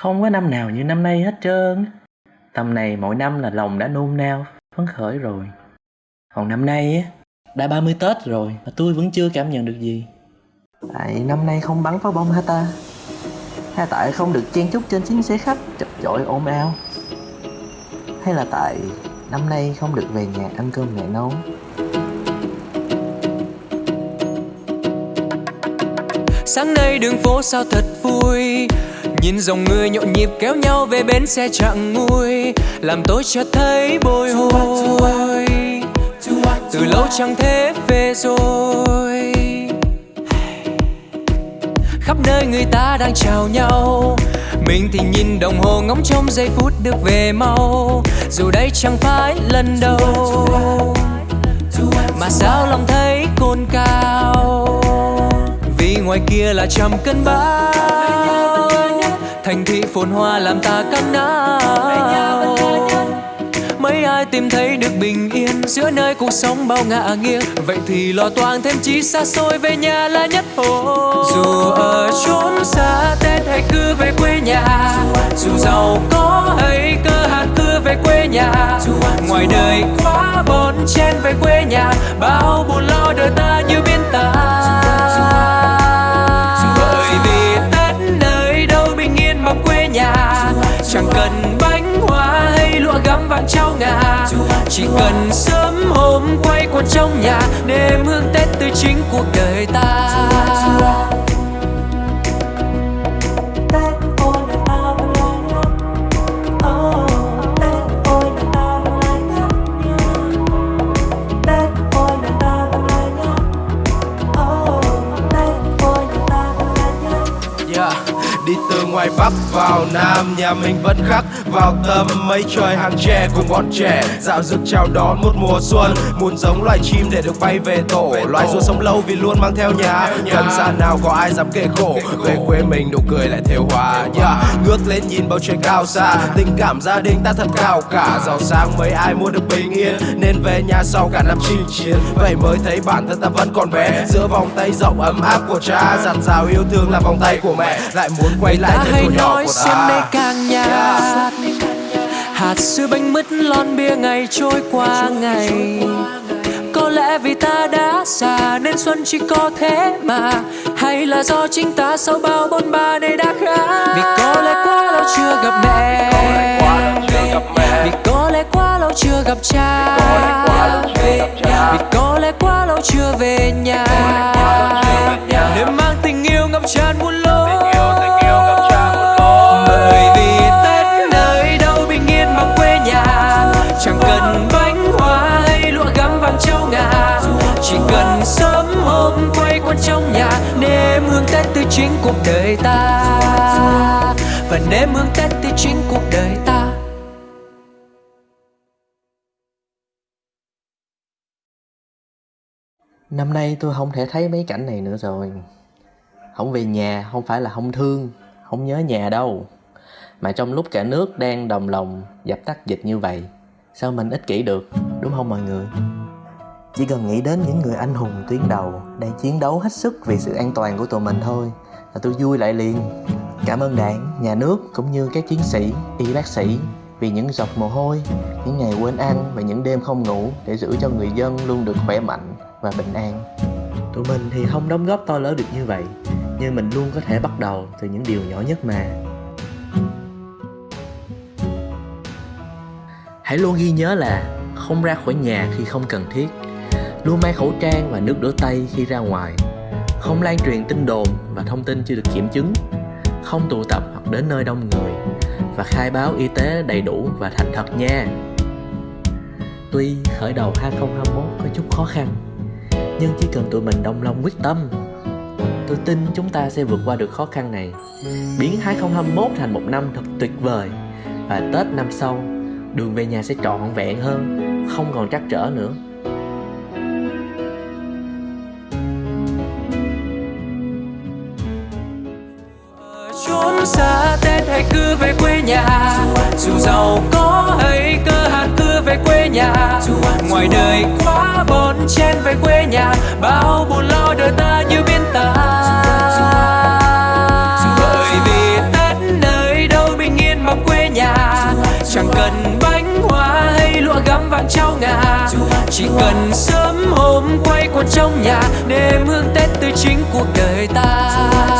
Không có năm nào như năm nay hết trơn. Tầm này mỗi năm là lòng đã nôn nao, phấn khởi rồi. Còn năm nay á, đã 30 Tết rồi mà tôi vẫn chưa cảm nhận được gì. Tại năm nay không bắn pháo bông hả ta? Hay tại không được chen chúc trên chuyến xe khách chật chội ồn ào? Hay là tại năm nay không được về nhà ăn cơm mẹ nấu? Sáng nay đường phố sao thật vui Nhìn dòng người nhộn nhịp kéo nhau về bến xe chặng nguôi Làm tôi chợt thấy bồi hồi. Từ lâu chẳng thế về rồi. Khắp nơi người ta đang chào nhau Mình thì nhìn đồng hồ ngóng trông giây phút được về mau. Dù đây chẳng phải lần đầu Mà sao lòng thấy cồn cao? Vì ngoài kia là trăm cơn bão Thành thị phồn hoa làm ta căng não. Mấy ai tìm thấy được bình yên Giữa nơi cuộc sống bao ngả nghiêng Vậy thì lo toan thêm chi xa xôi Về nhà là nhất hồ Dù ở chốn xa Tết hay cứ về quê nhà Dù giàu có hay cơ hàng cứ về quê nhà Ngoài đời quá bon chen về quê nhà Bao buồn lo đời ta như biến tà Chẳng cần bánh hoa hay lụa gấm vàng trao ngà. Chỉ cần sớm hôm quay quần trong nhà, Đêm hương Tết từ chính cuộc đời ta. Ngoài Bắc vào Nam Nhà mình vẫn khắc vào tâm. Mấy trời hàng tre cùng bọn trẻ Dạo rực chào đón một mùa xuân. Muốn giống loài chim để được bay về tổ Loài rùa sống lâu vì luôn mang theo nhà. Gần xa nào có ai dám kể khổ Về quê mình nụ cười lại theo hoa yeah. Ngước lên nhìn bầu trời cao xa Tình cảm gia đình ta thật cao cả. Giàu sang mấy ai mua được bình yên Nên về nhà sau cả năm chinh chiến. Vậy mới thấy bản thân ta vẫn còn bé Giữa vòng tay rộng ấm áp của cha. Giặt rào yêu thương là vòng tay của mẹ Lại muốn quay lại hay nói xem ta. càng nhạt hạt sữa bánh mứt lon bia ngày trôi qua ngày có lẽ vì ta đã già nên xuân chỉ có thế mà. Hay là do chính ta sau bao bôn ba này đã khác vì có lẽ quá lâu chưa gặp mẹ. Vì có lẽ quá lâu chưa gặp cha. Vì có lẽ quá lâu chưa về nhà. Nên mang tình yêu ngập tràn muôn lối Tết từ chính cuộc đời ta Và nếm hương Tết từ chính cuộc đời ta Năm nay tôi không thể thấy mấy cảnh này nữa rồi. Không về nhà không phải là không thương, không nhớ nhà đâu. Mà trong lúc cả nước đang đồng lòng dập tắt dịch như vậy, sao mình ích kỷ được, đúng không mọi người? Chỉ cần nghĩ đến những người anh hùng tuyến đầu đang chiến đấu hết sức vì sự an toàn của tụi mình thôi là tôi vui lại liền. Cảm ơn đảng, nhà nước cũng như các chiến sĩ, y bác sĩ vì những giọt mồ hôi, những ngày quên ăn và những đêm không ngủ để giữ cho người dân luôn được khỏe mạnh và bình an. Tụi mình thì không đóng góp to lớn được như vậy, nhưng mình luôn có thể bắt đầu từ những điều nhỏ nhất mà. Hãy luôn ghi nhớ là không ra khỏi nhà khi không cần thiết, luôn mang khẩu trang và nước rửa tay khi ra ngoài, không lan truyền tin đồn và thông tin chưa được kiểm chứng, không tụ tập hoặc đến nơi đông người. Và khai báo y tế đầy đủ và thành thật nha. Tuy khởi đầu 2021 có chút khó khăn, nhưng chỉ cần tụi mình đồng lòng quyết tâm, tôi tin chúng ta sẽ vượt qua được khó khăn này, biến 2021 thành một năm thật tuyệt vời. Và Tết năm sau, đường về nhà sẽ trọn vẹn hơn, không còn trắc trở nữa. xa Tết hãy cứ về quê nhà. Dù giàu có hay cơ hạn cứ về quê nhà. Ngoài đời quá bon chen về quê nhà, Bao buồn lo đời ta như biên ta Bởi vì Tết nơi đâu bình yên bằng quê nhà. Chẳng cần bánh hoa hay lụa gắm vàng trao ngà. Chỉ cần sớm hôm quay quần trong nhà, Đêm hương Tết tươi chính cuộc đời ta.